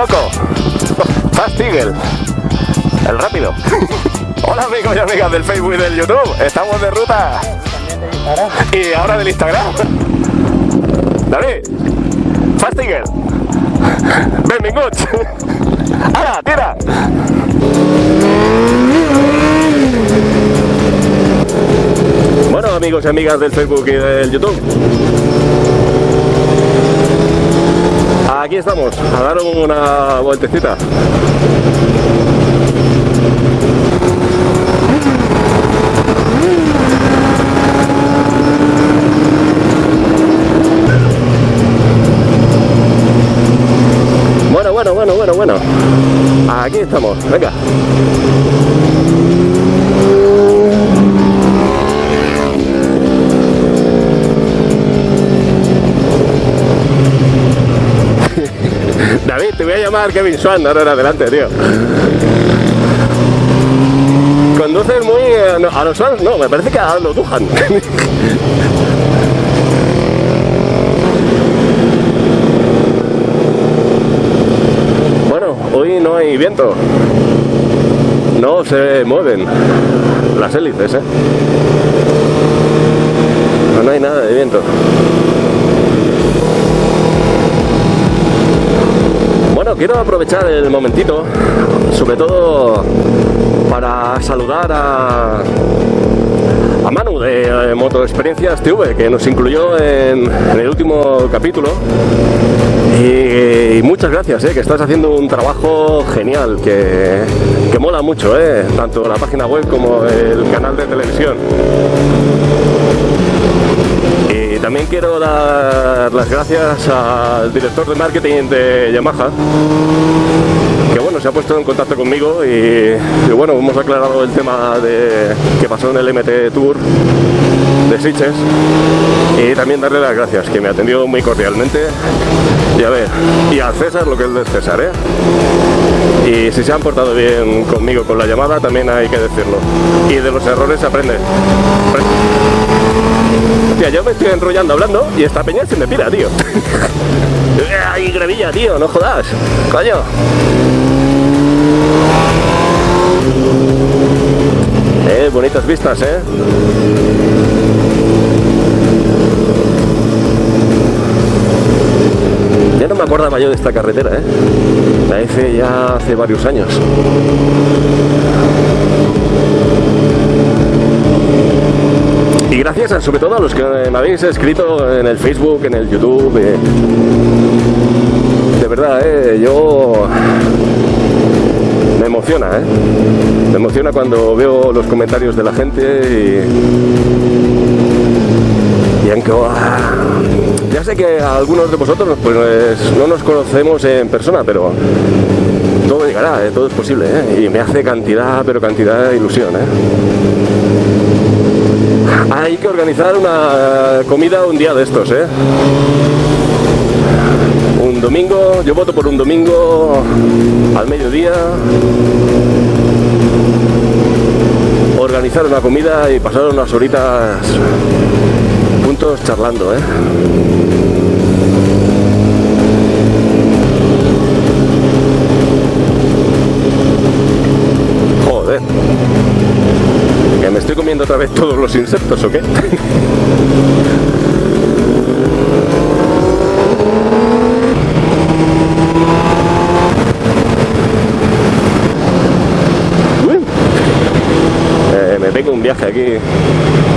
loco. Fast Eagle. El rápido. Hola amigos y amigas del Facebook y del YouTube. Estamos de ruta. Y ahora del Instagram. Dale. Fast Eagle. Benvinguts. ¡Hala, tira! Bueno amigos y amigas del Facebook y del YouTube. Aquí estamos, a dar una vueltecita. Llamar Kevin Swan ahora en adelante, tío. Conduces muy... eh, a los Swans no, me parece que a los Duhan. bueno, hoy no hay viento. No se mueven las hélices, ¿eh? No hay nada de viento. Quiero aprovechar el momentito, sobre todo para saludar a, a Manu de eh, Moto Experiencias TV, que nos incluyó en, el último capítulo. Y, y muchas gracias, eh, que estás haciendo un trabajo genial, que, que mola mucho, eh, tanto la página web como el canal de televisión. También quiero dar las gracias al director de marketing de Yamaha, que bueno, se ha puesto en contacto conmigo y, bueno, hemos aclarado el tema de que pasó en el MT Tour de Sitges y también darle las gracias, que me ha atendido muy cordialmente y a ver, y a César lo que es de César, ¿eh? Y si se han portado bien conmigo con la llamada, también hay que decirlo. Y de los errores se aprende. Yo me estoy enrollando hablando y esta peña se me pira, tío. ¡Ay, gravilla, tío! ¡No jodas! ¡Coño! Eh, bonitas vistas, ¿eh? Ya no me acordaba yo de esta carretera, ¿eh? La hice ya hace varios años. Y gracias a- sobre todo a los que me habéis escrito en el Facebook, en el YouTube. eh. De verdad, eh, yo me emociona, ¿eh? Me emociona cuando veo los comentarios de la gente y, y aunque ya sé que algunos de vosotros pues no nos conocemos en persona, pero todo llegará, ¿eh? todo es posible, ¿eh? y me hace cantidad, pero cantidad de ilusión. ¿eh? Hay que organizar una comida un día de estos, ¿eh? Un domingo, yo voto por un domingo al mediodía. Organizar una comida y pasar unas horitas juntos charlando, ¿eh? Joder. ¿Que me estoy comiendo otra todos los insectos o qué? Eh, me pego un viaje aquí.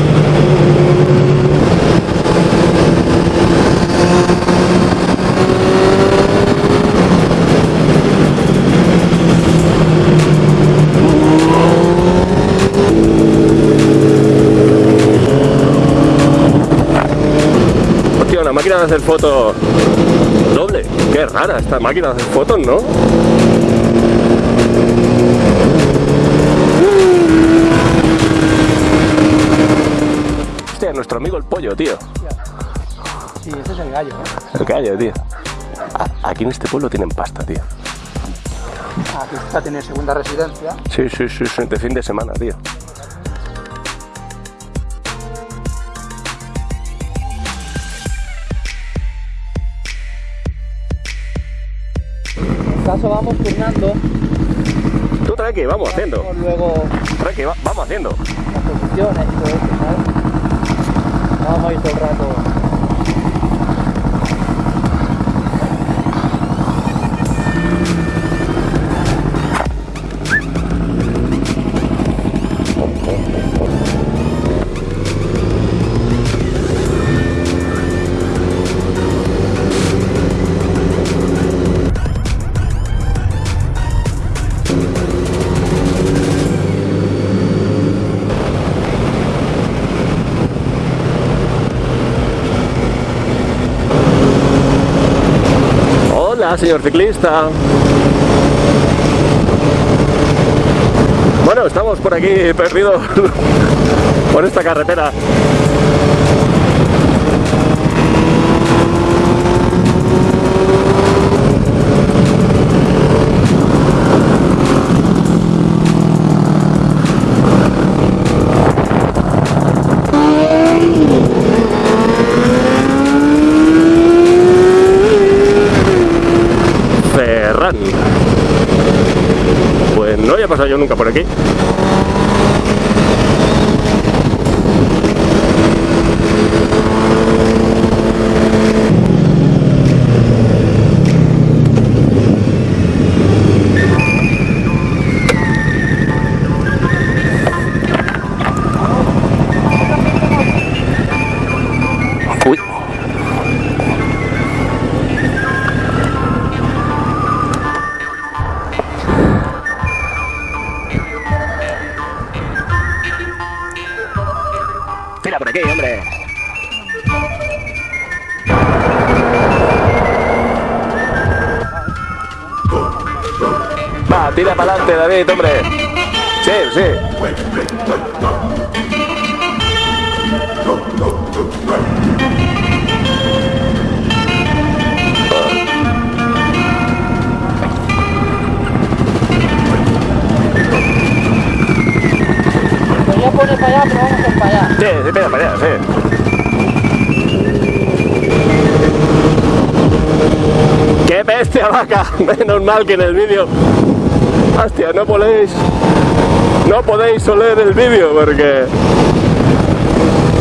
Hacer fotos doble. Qué rara esta máquina de hacer fotos, ¿no? Hostia, nuestro amigo el pollo, tío. Sí, ese es el gallo. ¿eh? El gallo, tío. Aquí en este pueblo tienen pasta, tío. Aquí está, tiene segunda residencia. Sí, sí, sí, sí, de fin de semana, tío. Caso vamos turnando. Tú tranqui, vamos haciendo. Luego Tranqui, va- vamos haciendo. las posiciones y todo eso, ¿sabes? Vamos a ir todo el rato. Hola, señor ciclista. Bueno, estamos por aquí perdidos por esta carretera. Ferran. Pues no había yo nunca por aquí. Por aquí, hombre. Va, tira para adelante, David, hombre. Sí, sí. Sí. ¡Qué bestia vaca! Menos mal que en el vídeo. Hostia, no podéis. No podéis oler el vídeo porque.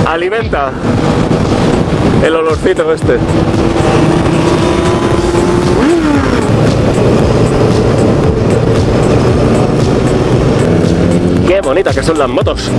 Alimenta el olorcito este. Qué bonitas que son las motos.